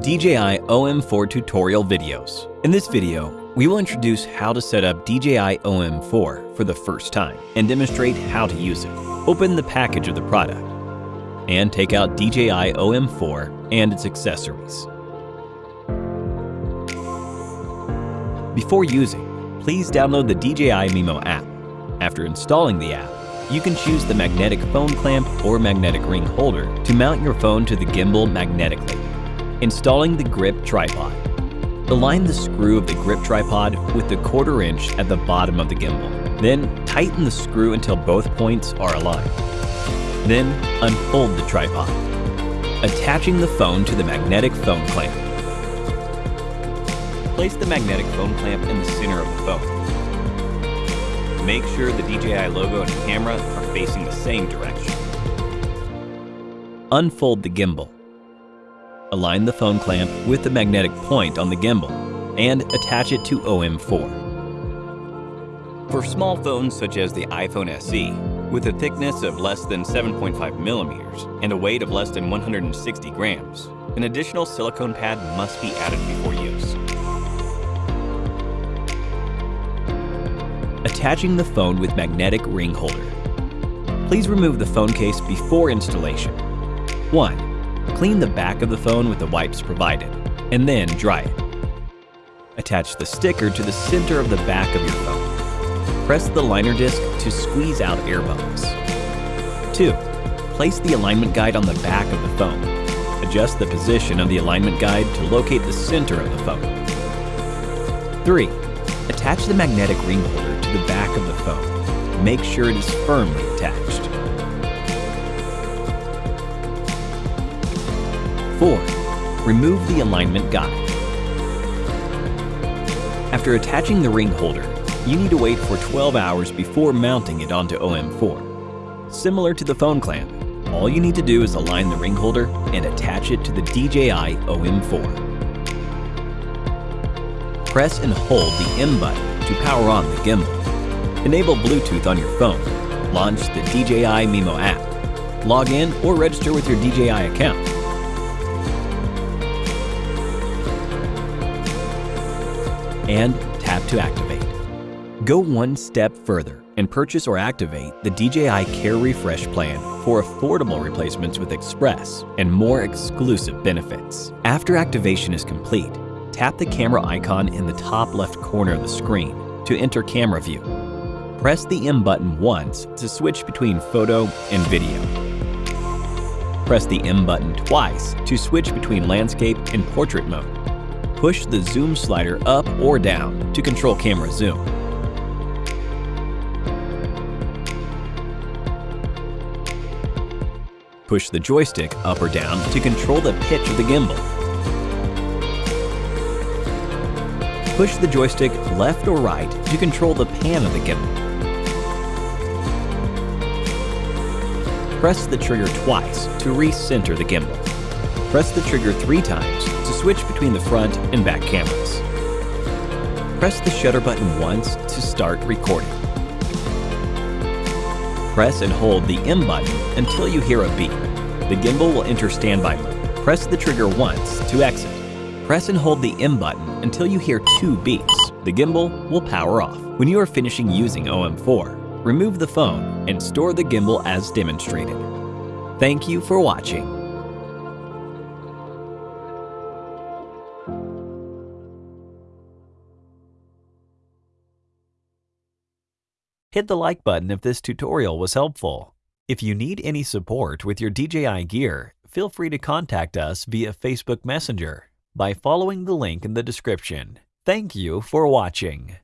DJI OM4 tutorial videos. In this video, we will introduce how to set up DJI OM4 for the first time and demonstrate how to use it. Open the package of the product and take out DJI OM4 and its accessories. Before using, please download the DJI Mimo app. After installing the app, you can choose the magnetic phone clamp or magnetic ring holder to mount your phone to the gimbal magnetically. Installing the grip tripod. Align the screw of the grip tripod with the quarter inch at the bottom of the gimbal. Then tighten the screw until both points are aligned. Then unfold the tripod, attaching the phone to the magnetic phone clamp. Place the magnetic phone clamp in the center of the phone. Make sure the DJI logo and camera are facing the same direction. Unfold the gimbal. Align the phone clamp with the magnetic point on the gimbal and attach it to OM4. For small phones such as the iPhone SE, with a thickness of less than 7.5 millimeters and a weight of less than 160 grams, an additional silicone pad must be added before use. attaching the phone with magnetic ring holder. Please remove the phone case before installation. 1. Clean the back of the phone with the wipes provided, and then dry it. Attach the sticker to the center of the back of your phone. Press the liner disc to squeeze out air bubbles. 2. Place the alignment guide on the back of the phone. Adjust the position of the alignment guide to locate the center of the phone. 3. Attach the magnetic ring holder to the back of the phone. Make sure it is firmly attached. 4. Remove the alignment guide. After attaching the ring holder, you need to wait for 12 hours before mounting it onto OM4. Similar to the phone clamp, all you need to do is align the ring holder and attach it to the DJI OM4 press and hold the M button to power on the gimbal. Enable Bluetooth on your phone. Launch the DJI Mimo app. Log in or register with your DJI account. And tap to activate. Go one step further and purchase or activate the DJI Care Refresh plan for affordable replacements with Express and more exclusive benefits. After activation is complete, tap the camera icon in the top left corner of the screen to enter camera view. Press the M button once to switch between photo and video. Press the M button twice to switch between landscape and portrait mode. Push the zoom slider up or down to control camera zoom. Push the joystick up or down to control the pitch of the gimbal. Push the joystick left or right to control the pan of the gimbal. Press the trigger twice to recenter the gimbal. Press the trigger three times switch between the front and back cameras. Press the shutter button once to start recording. Press and hold the M button until you hear a beep. The gimbal will enter standby mode. Press the trigger once to exit. Press and hold the M button until you hear two beeps. The gimbal will power off. When you are finishing using OM4, remove the phone and store the gimbal as demonstrated. Thank you for watching. Hit the like button if this tutorial was helpful. If you need any support with your DJI gear, feel free to contact us via Facebook Messenger by following the link in the description. Thank you for watching.